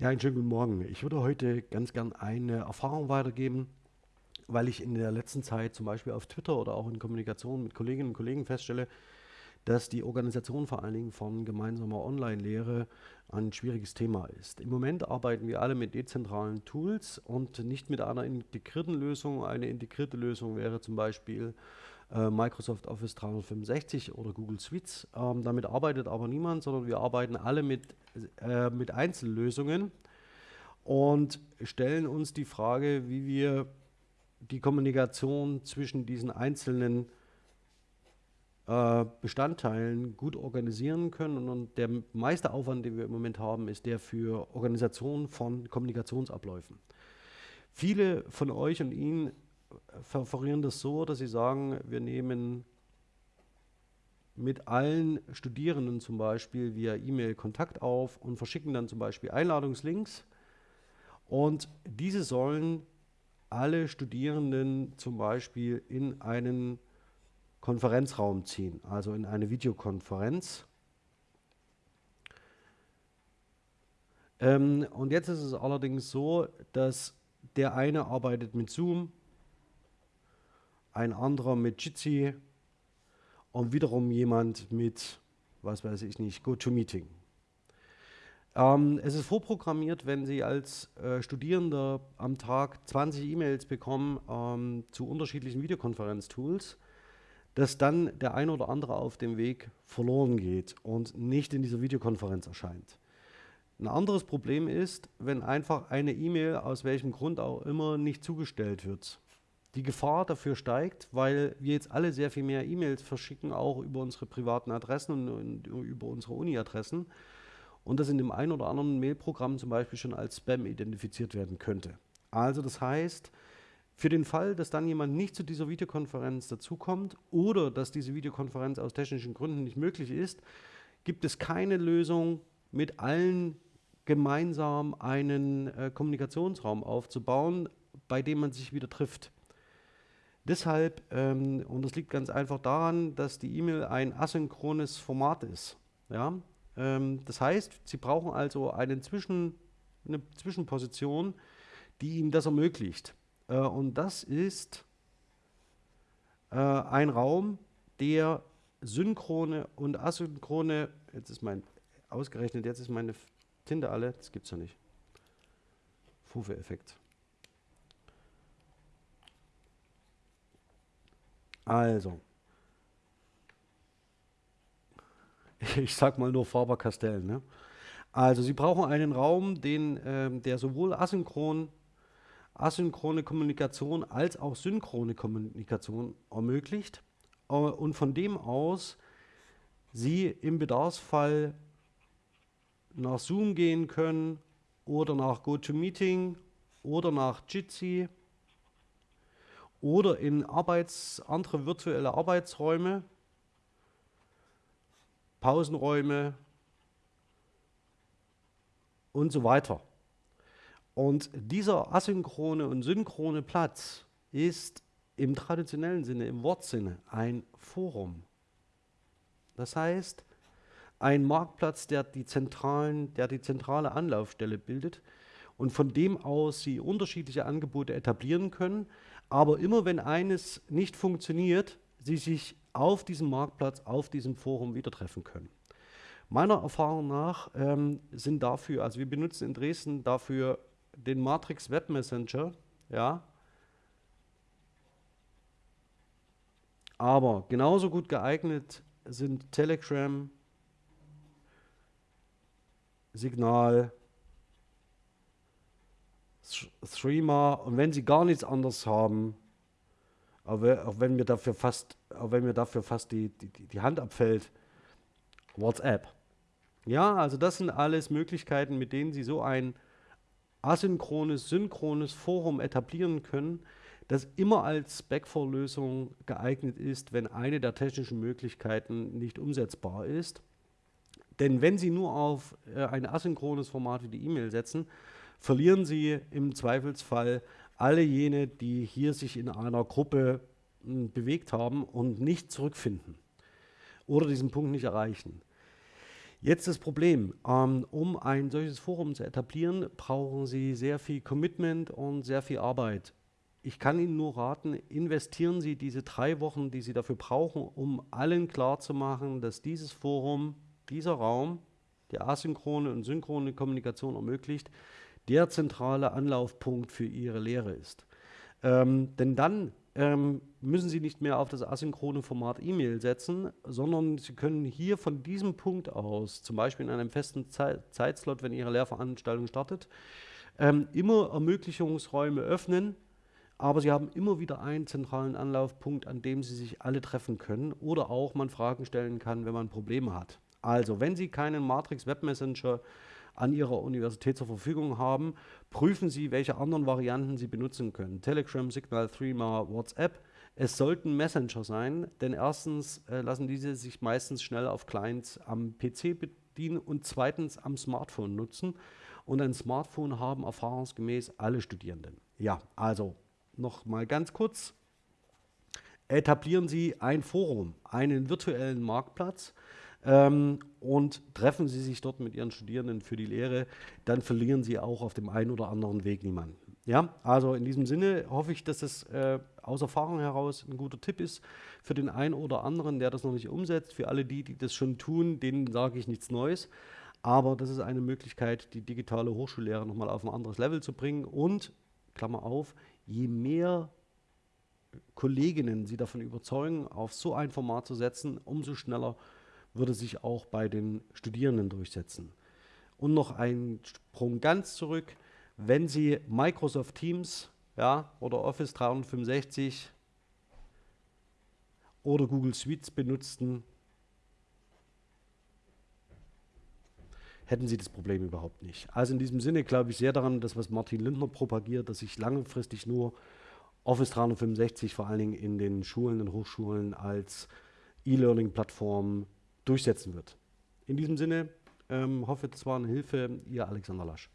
Ja, einen schönen guten Morgen. Ich würde heute ganz gern eine Erfahrung weitergeben, weil ich in der letzten Zeit zum Beispiel auf Twitter oder auch in Kommunikation mit Kolleginnen und Kollegen feststelle, dass die Organisation vor allen Dingen von gemeinsamer Online-Lehre ein schwieriges Thema ist. Im Moment arbeiten wir alle mit dezentralen Tools und nicht mit einer integrierten Lösung. Eine integrierte Lösung wäre zum Beispiel äh, Microsoft Office 365 oder Google Suites. Ähm, damit arbeitet aber niemand, sondern wir arbeiten alle mit, äh, mit Einzellösungen und stellen uns die Frage, wie wir die Kommunikation zwischen diesen einzelnen äh, Bestandteilen gut organisieren können. Und der meiste Aufwand, den wir im Moment haben, ist der für Organisation von Kommunikationsabläufen. Viele von euch und Ihnen verferieren das so, dass sie sagen, wir nehmen mit allen Studierenden zum Beispiel via E-Mail Kontakt auf und verschicken dann zum Beispiel Einladungslinks. Und diese sollen alle Studierenden zum Beispiel in einen Konferenzraum ziehen, also in eine Videokonferenz. Ähm, und jetzt ist es allerdings so, dass der eine arbeitet mit Zoom, ein anderer mit Jitsi und wiederum jemand mit, was weiß ich nicht, GoToMeeting. Ähm, es ist vorprogrammiert, wenn Sie als äh, Studierender am Tag 20 E-Mails bekommen ähm, zu unterschiedlichen Videokonferenztools, dass dann der ein oder andere auf dem Weg verloren geht und nicht in dieser Videokonferenz erscheint. Ein anderes Problem ist, wenn einfach eine E-Mail aus welchem Grund auch immer nicht zugestellt wird die Gefahr dafür steigt, weil wir jetzt alle sehr viel mehr E-Mails verschicken, auch über unsere privaten Adressen und, über unsere Uni-Adressen und das in dem einen oder anderen Mailprogramm zum Beispiel schon als Spam identifiziert werden könnte. Also das heißt, für den Fall, dass dann jemand nicht zu dieser Videokonferenz dazukommt oder dass diese Videokonferenz aus technischen Gründen nicht möglich ist, gibt es keine Lösung, mit allen gemeinsam einen äh, Kommunikationsraum aufzubauen, bei dem man sich wieder trifft. Deshalb, ähm, und das liegt ganz einfach daran, dass die E-Mail ein asynchrones Format ist. Ja? Ähm, das heißt, Sie brauchen also einen Zwischen, eine Zwischenposition, die Ihnen das ermöglicht. Äh, und das ist äh, ein Raum, der synchrone und asynchrone, jetzt ist mein, ausgerechnet, jetzt ist meine Tinte alle, das gibt es ja nicht. Fufe-Effekt. Also, ich sag mal nur Faber-Castell. Ne? Also, Sie brauchen einen Raum, den, ähm, der sowohl asynchron, asynchrone Kommunikation als auch synchrone Kommunikation ermöglicht äh, und von dem aus Sie im Bedarfsfall nach Zoom gehen können oder nach GoToMeeting oder nach Jitsi oder in Arbeits, andere virtuelle Arbeitsräume, Pausenräume und so weiter. Und dieser asynchrone und synchrone Platz ist im traditionellen Sinne, im Wortsinne, ein Forum. Das heißt, ein Marktplatz, der die, zentralen, der die zentrale Anlaufstelle bildet und von dem aus Sie unterschiedliche Angebote etablieren können, aber immer wenn eines nicht funktioniert, sie sich auf diesem Marktplatz, auf diesem Forum wieder treffen können. Meiner Erfahrung nach ähm, sind dafür, also wir benutzen in Dresden dafür den Matrix Web Messenger, ja, aber genauso gut geeignet sind Telegram, Signal, Streamer und wenn sie gar nichts anderes haben, auch wenn mir dafür fast, auch wenn mir dafür fast die, die, die Hand abfällt, WhatsApp. Ja, also das sind alles Möglichkeiten, mit denen Sie so ein asynchrones, synchrones Forum etablieren können, das immer als Backfor-Lösung geeignet ist, wenn eine der technischen Möglichkeiten nicht umsetzbar ist. Denn wenn Sie nur auf äh, ein asynchrones Format wie die E-Mail setzen, verlieren sie im Zweifelsfall alle jene, die hier sich in einer Gruppe hm, bewegt haben und nicht zurückfinden oder diesen Punkt nicht erreichen. Jetzt das Problem, ähm, um ein solches Forum zu etablieren, brauchen Sie sehr viel Commitment und sehr viel Arbeit. Ich kann Ihnen nur raten, investieren Sie diese drei Wochen, die Sie dafür brauchen, um allen klarzumachen, dass dieses Forum, dieser Raum, der asynchrone und synchrone Kommunikation ermöglicht, der zentrale Anlaufpunkt für Ihre Lehre ist. Ähm, denn dann ähm, müssen Sie nicht mehr auf das asynchrone Format E-Mail setzen, sondern Sie können hier von diesem Punkt aus, zum Beispiel in einem festen Ze Zeitslot, wenn Ihre Lehrveranstaltung startet, ähm, immer Ermöglichungsräume öffnen, aber Sie haben immer wieder einen zentralen Anlaufpunkt, an dem Sie sich alle treffen können oder auch man Fragen stellen kann, wenn man Probleme hat. Also, wenn Sie keinen Matrix Web Messenger an Ihrer Universität zur Verfügung haben, prüfen Sie, welche anderen Varianten Sie benutzen können. Telegram, Signal, Threema, WhatsApp. Es sollten Messenger sein, denn erstens äh, lassen diese sich meistens schnell auf Clients am PC bedienen und zweitens am Smartphone nutzen. Und ein Smartphone haben erfahrungsgemäß alle Studierenden. Ja, also noch mal ganz kurz. Etablieren Sie ein Forum, einen virtuellen Marktplatz, ähm, und treffen Sie sich dort mit Ihren Studierenden für die Lehre, dann verlieren Sie auch auf dem einen oder anderen Weg niemanden. Ja, also in diesem Sinne hoffe ich, dass das äh, aus Erfahrung heraus ein guter Tipp ist für den einen oder anderen, der das noch nicht umsetzt. Für alle die, die das schon tun, denen sage ich nichts Neues. Aber das ist eine Möglichkeit, die digitale Hochschullehre nochmal auf ein anderes Level zu bringen. Und, Klammer auf, je mehr Kolleginnen Sie davon überzeugen, auf so ein Format zu setzen, umso schneller würde sich auch bei den Studierenden durchsetzen. Und noch ein Sprung ganz zurück, wenn Sie Microsoft Teams ja, oder Office 365 oder Google Suites benutzten, hätten Sie das Problem überhaupt nicht. Also in diesem Sinne glaube ich sehr daran, dass was Martin Lindner propagiert, dass sich langfristig nur Office 365 vor allen Dingen in den Schulen und Hochschulen als E-Learning-Plattform durchsetzen wird. In diesem Sinne ähm, hoffe, das war eine Hilfe. Ihr Alexander Lasch.